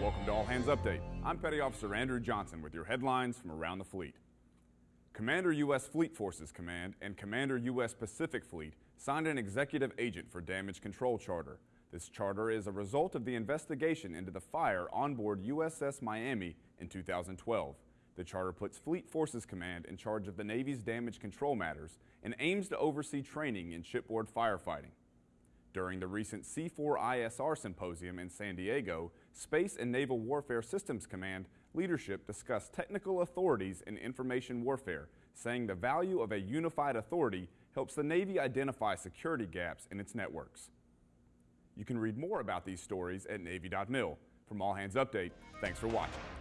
to All Hands Update. I'm Petty Officer Andrew Johnson with your headlines from around the fleet. Commander U.S. Fleet Forces Command and Commander U.S. Pacific Fleet signed an executive agent for damage control charter. This charter is a result of the investigation into the fire on board USS Miami in 2012. The charter puts Fleet Forces Command in charge of the Navy's damage control matters and aims to oversee training in shipboard firefighting. During the recent C4ISR symposium in San Diego, Space and Naval Warfare Systems Command leadership discussed technical authorities in information warfare, saying the value of a unified authority helps the Navy identify security gaps in its networks. You can read more about these stories at Navy.mil. From All Hands Update, thanks for watching.